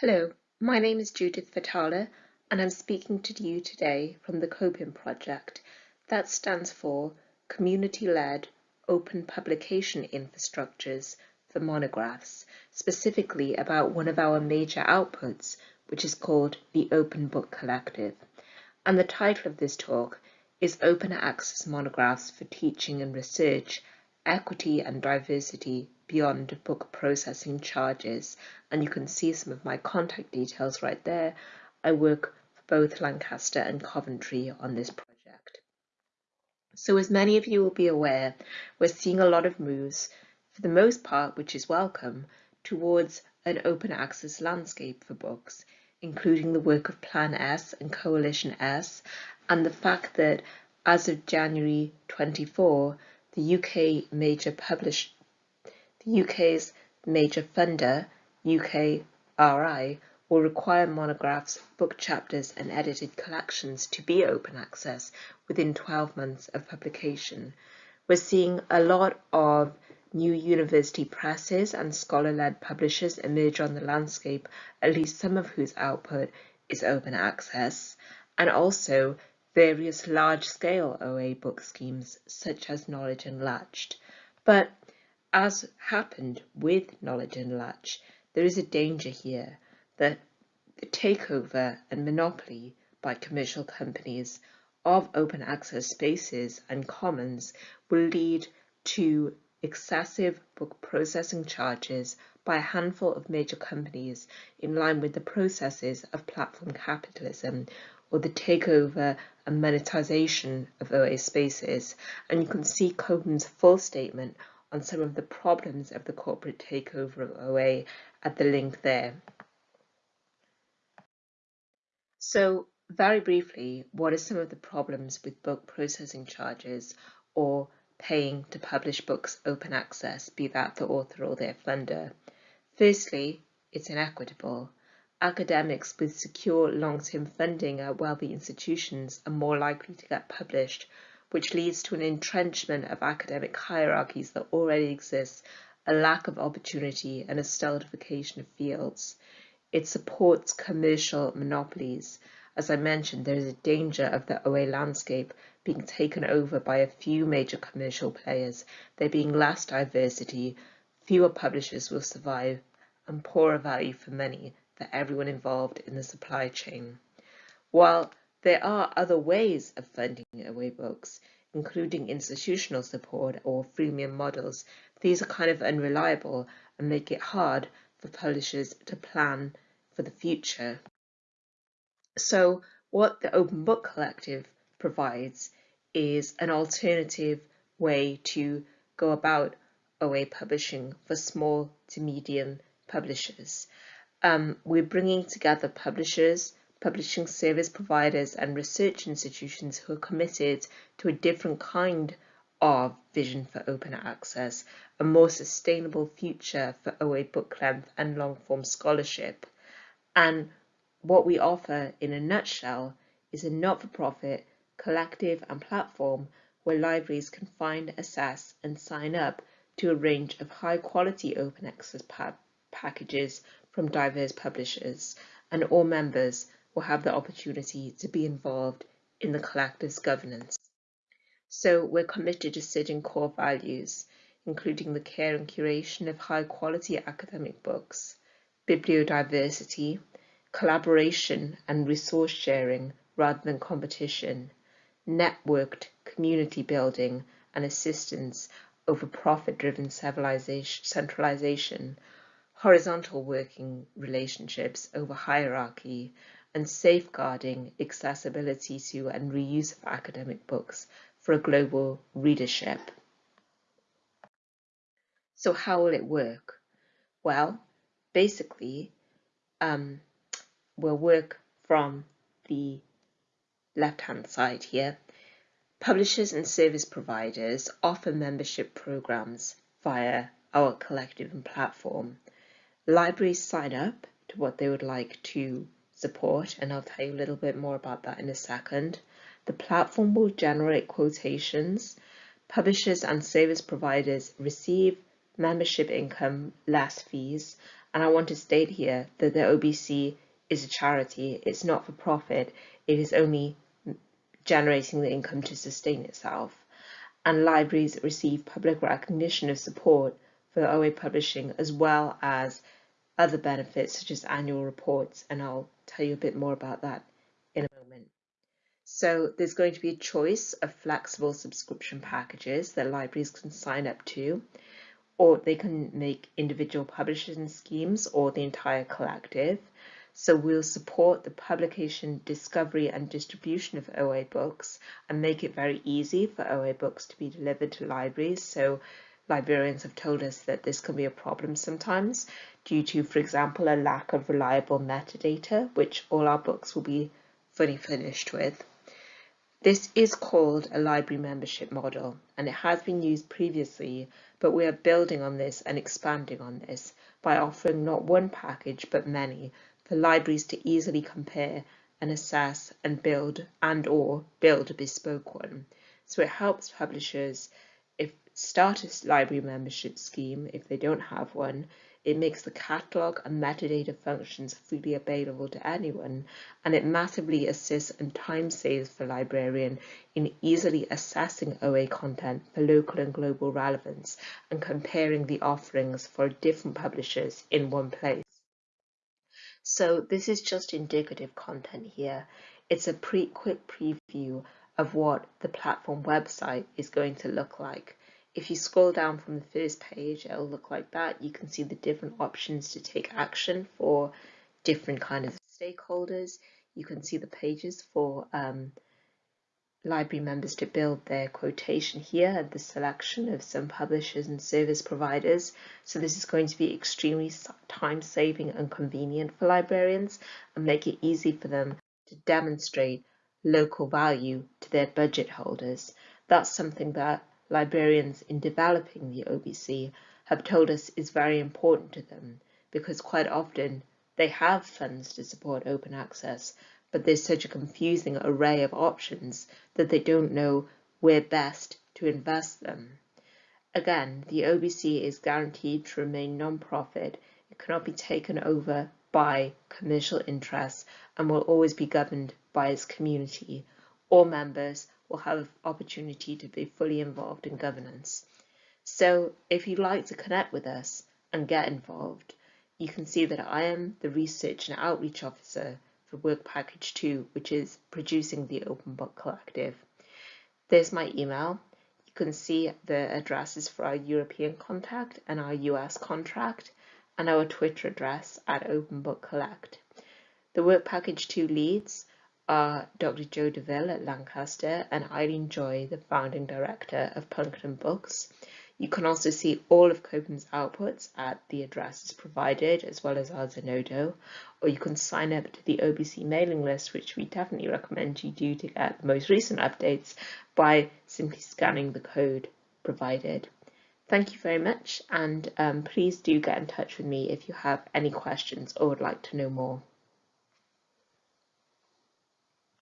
Hello, my name is Judith Fathallah and I'm speaking to you today from the COPIM project. That stands for Community-Led Open Publication Infrastructures for Monographs, specifically about one of our major outputs, which is called the Open Book Collective. And the title of this talk is Open Access Monographs for Teaching and Research, Equity and Diversity beyond book processing charges and you can see some of my contact details right there. I work for both Lancaster and Coventry on this project. So as many of you will be aware, we're seeing a lot of moves, for the most part, which is welcome, towards an open access landscape for books, including the work of Plan S and Coalition S, and the fact that as of January 24, the UK major publish the UK's major funder, UKRI, will require monographs, book chapters and edited collections to be open access within 12 months of publication. We're seeing a lot of new university presses and scholar-led publishers emerge on the landscape, at least some of whose output is open access, and also various large-scale OA book schemes such as Knowledge Unlatched. But as happened with Knowledge Unlatched, there is a danger here that the takeover and monopoly by commercial companies of open access spaces and commons will lead to excessive book processing charges by a handful of major companies in line with the processes of platform capitalism or the takeover and monetization of OA spaces. And you can see COPIM's full statement on some of the problems of the corporate takeover of OA at the link there. So very briefly, what are some of the problems with book processing charges or paying to publish books open access, be that the author or their funder? Firstly, it's inequitable. Academics with secure long-term funding at wealthy institutions are more likely to get published which leads to an entrenchment of academic hierarchies that already exist, a lack of opportunity and a stultification of fields. It supports commercial monopolies. As I mentioned, there is a danger of the OA landscape being taken over by a few major commercial players. There being less diversity, fewer publishers will survive, and poorer value for money for everyone involved in the supply chain. While there are other ways of funding OA books, including institutional support or freemium models. These are kind of unreliable and make it hard for publishers to plan for the future. So what the Open Book Collective provides is an alternative way to go about OA publishing for small to medium publishers. Um, we're bringing together publishers, publishing service providers and research institutions who are committed to a different kind of vision for open access, a more sustainable future for OA book length and long form scholarship. And what we offer in a nutshell is a not-for-profit collective and platform where libraries can find, assess and sign up to a range of high quality open access pa packages from diverse publishers and all members will have the opportunity to be involved in the collective's governance. So we're committed to certain core values, including the care and curation of high quality academic books, bibliodiversity, collaboration and resource sharing rather than competition, networked community building and assistance over profit-driven centralization, horizontal working relationships over hierarchy, and safeguarding accessibility to and reuse of academic books for a global readership. So how will it work? Well, basically, um, we'll work from the left-hand side here. Publishers and service providers offer membership programs via our collective and platform. Libraries sign up to what they would like to support, and I'll tell you a little bit more about that in a second. The platform will generate quotations. Publishers and service providers receive membership income less fees, And I want to state here that the OBC is a charity, it's not for profit, it is only generating the income to sustain itself. And libraries receive public recognition of support for OA publishing as well as other benefits such as annual reports, and I'll tell you a bit more about that in a moment. So there's going to be a choice of flexible subscription packages that libraries can sign up to, or they can make individual publishing schemes or the entire collective. So we'll support the publication, discovery and distribution of OA books and make it very easy for OA books to be delivered to libraries. So librarians have told us that this can be a problem sometimes due to, for example, a lack of reliable metadata, which all our books will be fully finished with. This is called a library membership model and it has been used previously, but we are building on this and expanding on this by offering not one package but many for libraries to easily compare and assess and build and or build a bespoke one. So it helps publishers start a library membership scheme if they don't have one. It makes the catalogue and metadata functions freely available to anyone, and it massively assists and time saves for librarian in easily assessing OA content for local and global relevance and comparing the offerings for different publishers in one place. So this is just indicative content here. It's a pre quick preview of what the platform website is going to look like. If you scroll down from the first page, it'll look like that. You can see the different options to take action for different kind of stakeholders. You can see the pages for um, library members to build their quotation here the selection of some publishers and service providers. So this is going to be extremely time saving and convenient for librarians and make it easy for them to demonstrate local value to their budget holders. That's something that librarians in developing the OBC have told us is very important to them because quite often they have funds to support open access but there's such a confusing array of options that they don't know where best to invest them. Again, the OBC is guaranteed to remain non-profit. It cannot be taken over by commercial interests and will always be governed by its community. All members will have opportunity to be fully involved in governance. So if you'd like to connect with us and get involved, you can see that I am the Research and Outreach Officer for work package two, which is producing the Open Book Collective. There's my email. You can see the addresses for our European contact and our US contract and our Twitter address at Open Book Collect. The work package two leads are Dr. Joe DeVille at Lancaster and Eileen Joy, the founding director of punctum books. You can also see all of COPIM's outputs at the addresses provided, as well as our Zenodo, or you can sign up to the OBC mailing list, which we definitely recommend you do to get the most recent updates by simply scanning the code provided. Thank you very much, and um, please do get in touch with me if you have any questions or would like to know more.